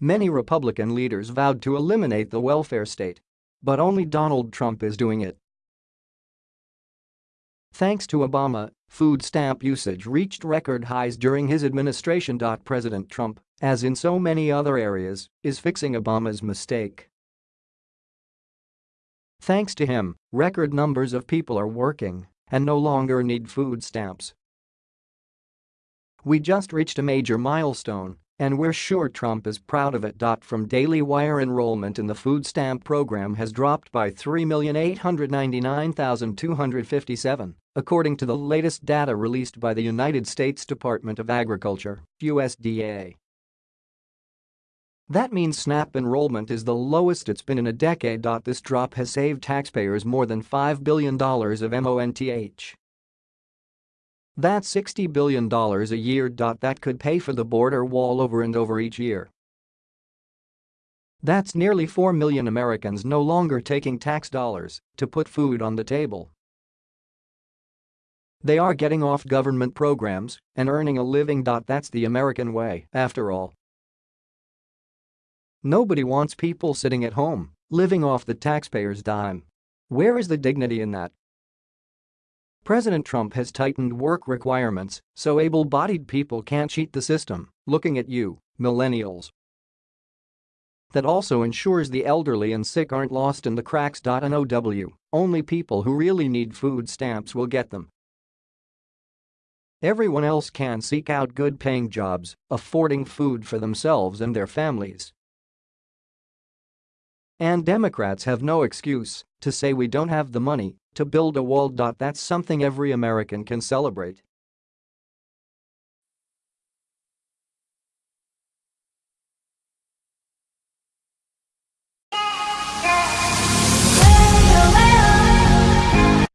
Many Republican leaders vowed to eliminate the welfare state. But only Donald Trump is doing it. Thanks to Obama, food stamp usage reached record highs during his administration. President Trump, as in so many other areas, is fixing Obama's mistake. Thanks to him, record numbers of people are working and no longer need food stamps. We just reached a major milestone and we're sure Trump is proud of it. From Daily Wire enrollment in the food stamp program has dropped by 3,899,257, according to the latest data released by the United States Department of Agriculture, USDA. That means SNAP enrollment is the lowest it's been in a decade. This drop has saved taxpayers more than $5 billion of MONTH. That's $60 billion a year. That could pay for the border wall over and over each year. That's nearly 4 million Americans no longer taking tax dollars to put food on the table. They are getting off government programs and earning a living. That's the American way, after all. Nobody wants people sitting at home, living off the taxpayer's dime. Where is the dignity in that? President Trump has tightened work requirements so able-bodied people can't cheat the system, looking at you, millennials. That also ensures the elderly and sick aren't lost in the cracks. NOW, only people who really need food stamps will get them. Everyone else can seek out good-paying jobs, affording food for themselves and their families. And Democrats have no excuse to say we don't have the money to build a wall. Dot that's something every American can celebrate.